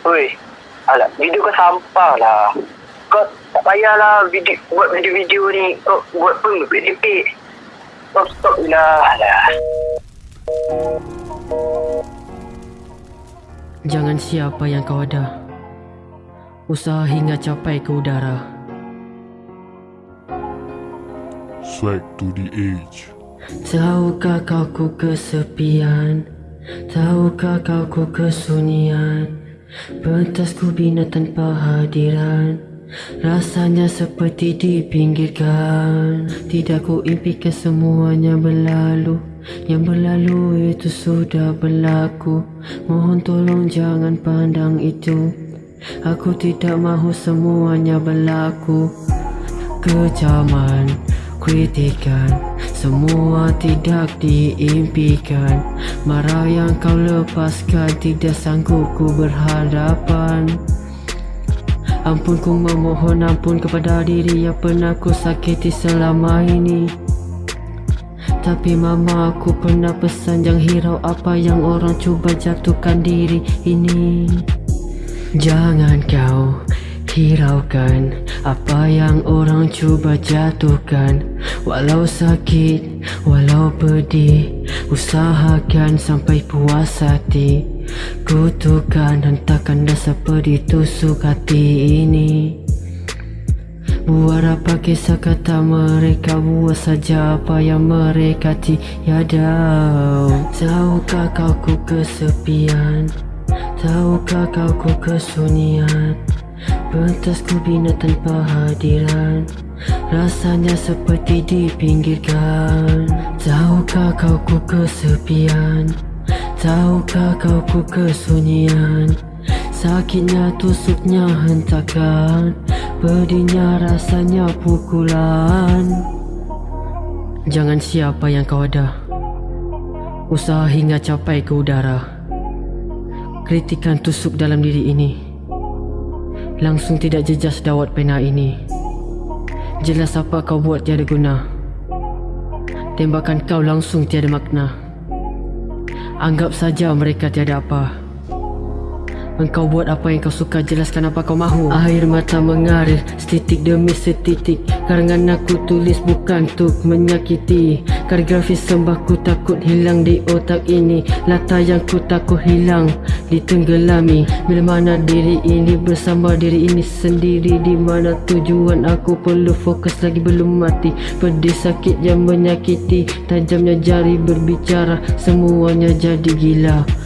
Oi, alah, video kau sampah lah. Kau tak payahlah video, buat video-video ni. Kau buat pun lebih-lebih. Stop, stop lah. Alah. Jangan siapa yang kau ada. Usaha hingga capai ke udara. Swag to the age. Tahukah kau ku kesepian? Tahukah kau ku kesunyian? Pentas ku bina tanpa hadiran. Rasanya seperti dipinggirkan Tidak ku impikan semuanya berlalu. Yang berlalu itu sudah berlaku. Mohon tolong jangan pandang itu. Aku tidak mahu semuanya berlaku. Kecaman, kritikan Semua tidak diimpikan. Marah yang kau lepaskan Tidak sanggup ku berhadapan. Ampun ku memohon ampun kepada diri yang pernah ku sakiti selama ini. Tapi mama aku pernah pesan jangan hirau apa yang orang cuba jatuhkan diri ini. Jangan kau hiraukan apa yang orang cuba jatuhkan Walau sakit, walau pedih Usahakan sampai puas hati. Kutukan hentakkan dasar pedih tusuk hati ini. Buat apa kisah kata mereka Buat saja apa yang mereka tiada Tahukah kau ku kesepian? Tahukah kau ku kesunyian Pentas ku bina tanpa hadiran Rasanya seperti dipinggirkan Tahukah kau ku kesepian? Tahukah kau ku kesunyian? Sakitnya tusuknya hentakan. Pedihnya rasanya pukulan. Jangan siapa yang kau ada. Usaha hingga capai ke udara. Kritikan tusuk dalam diri ini. Langsung tidak jejas dawat pena ini Jelas apa kau buat tiada guna. Tembakan kau langsung tiada makna. Anggap saja mereka tiada apa Engkau buat apa yang kau suka Jelaskan apa kau mahu. Air mata mengalir Setitik demi setitik. Karangan aku tulis bukan untuk menyakiti. Kaligrafi sembahku takut hilang di otak ini. Lata yang ku takut hilang Ditenggelami. Bila mana diri ini bersama diri ini sendiri Di mana tujuan aku perlu fokus lagi belum mati. Pedih sakit yang menyakiti Tajamnya jari berbicara Semuanya jadi Gila